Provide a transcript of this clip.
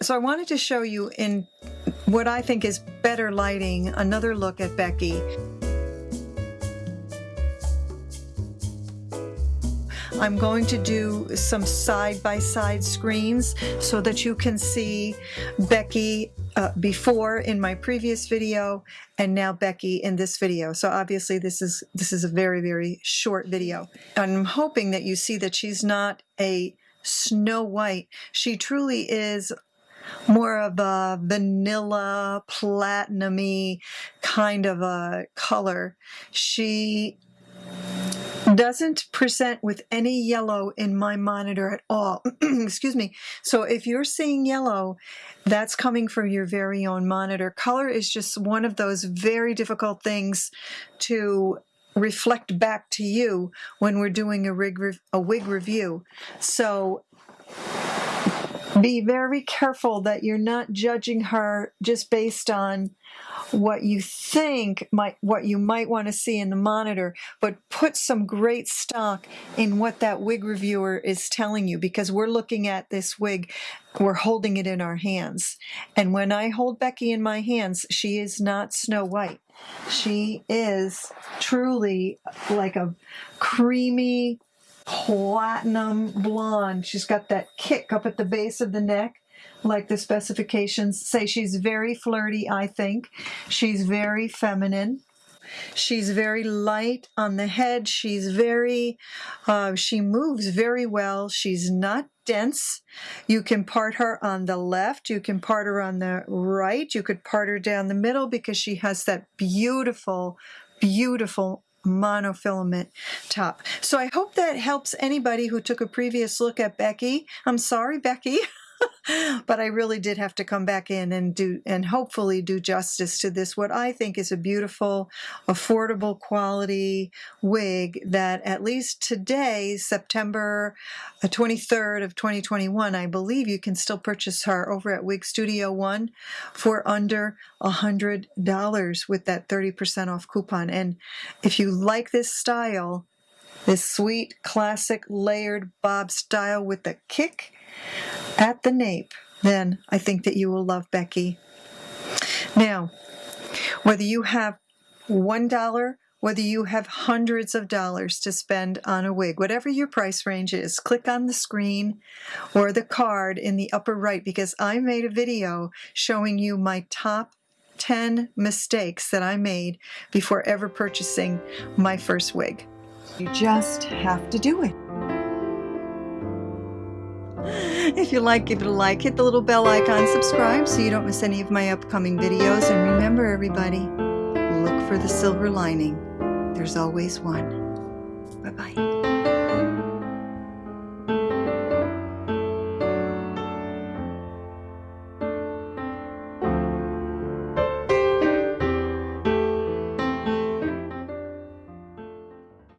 so I wanted to show you in what I think is better lighting, another look at Becky. I'm going to do some side-by-side screens so that you can see Becky uh, before in my previous video and now Becky in this video. So obviously this is this is a very, very short video. I'm hoping that you see that she's not a Snow White. She truly is more of a vanilla, platinumy kind of a color. She doesn't present with any yellow in my monitor at all. Excuse me. So if you're seeing yellow, that's coming from your very own monitor. Color is just one of those very difficult things to reflect back to you when we're doing a, rig a wig review. So be very careful that you're not judging her just based on what you think might what you might want to see in the monitor but put some great stock in what that wig reviewer is telling you because we're looking at this wig we're holding it in our hands. And when I hold Becky in my hands she is not Snow White. She is truly like a creamy platinum blonde. She's got that kick up at the base of the neck like the specifications say she's very flirty, I think. She's very feminine. She's very light on the head. She's very, uh, she moves very well. She's not dense. You can part her on the left. You can part her on the right. You could part her down the middle because she has that beautiful, beautiful monofilament top. So I hope that helps anybody who took a previous look at Becky. I'm sorry, Becky. but I really did have to come back in and do and hopefully do justice to this what I think is a beautiful affordable quality wig that at least today September 23rd uh, of 2021 I believe you can still purchase her over at Wig Studio One for under a hundred dollars with that 30% off coupon. And if you like this style this sweet classic layered bob style with the kick at the nape, then I think that you will love Becky. Now, whether you have one dollar, whether you have hundreds of dollars to spend on a wig, whatever your price range is, click on the screen or the card in the upper right because I made a video showing you my top 10 mistakes that I made before ever purchasing my first wig. You just have to do it. If you like, give it a like, hit the little bell icon, subscribe so you don't miss any of my upcoming videos. And remember everybody, look for the silver lining. There's always one. Bye-bye.